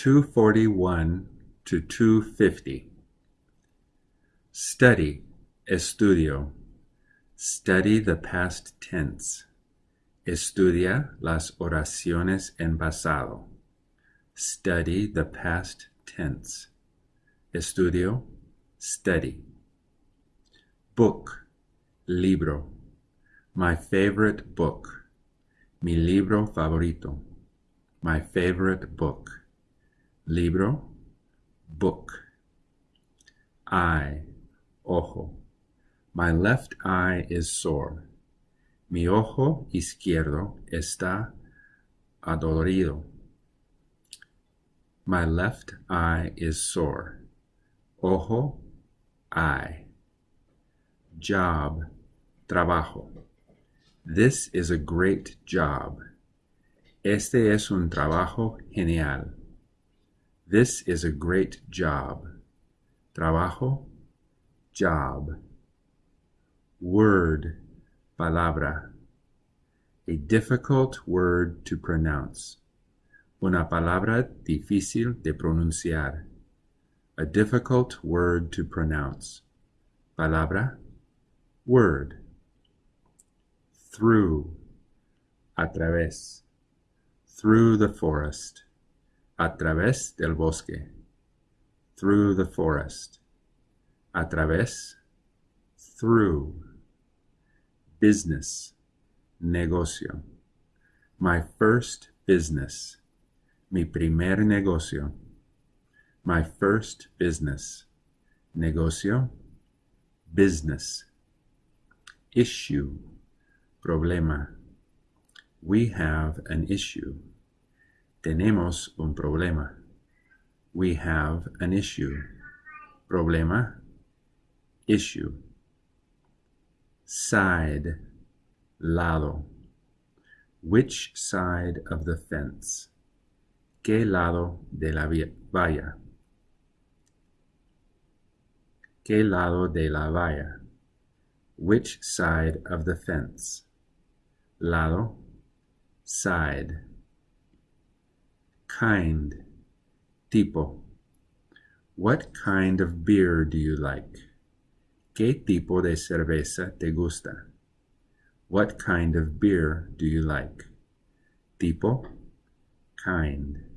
241 to 250. Study, estudio. Study the past tense. Estudia las oraciones en pasado. Study the past tense. Estudio, study. Book, libro. My favorite book. Mi libro favorito. My favorite book. Libro, book. Eye, ojo. My left eye is sore. Mi ojo izquierdo está adolorido. My left eye is sore. Ojo, eye. Job, trabajo. This is a great job. Este es un trabajo genial. This is a great job. Trabajo, job. Word, palabra. A difficult word to pronounce. Una palabra difícil de pronunciar. A difficult word to pronounce. Palabra, word. Through, a través. Through the forest. A través del bosque. Through the forest. A través, through business, negocio. My first business, mi primer negocio. My first business, negocio, business. Issue, problema. We have an issue. Tenemos un problema. We have an issue. Problema, issue side, lado. Which side of the fence? ¿Qué lado de la valla? ¿Qué lado de la valla? Which side of the fence? Lado, side. Kind, tipo. What kind of beer do you like? ¿Qué tipo de cerveza te gusta? What kind of beer do you like? Tipo, kind.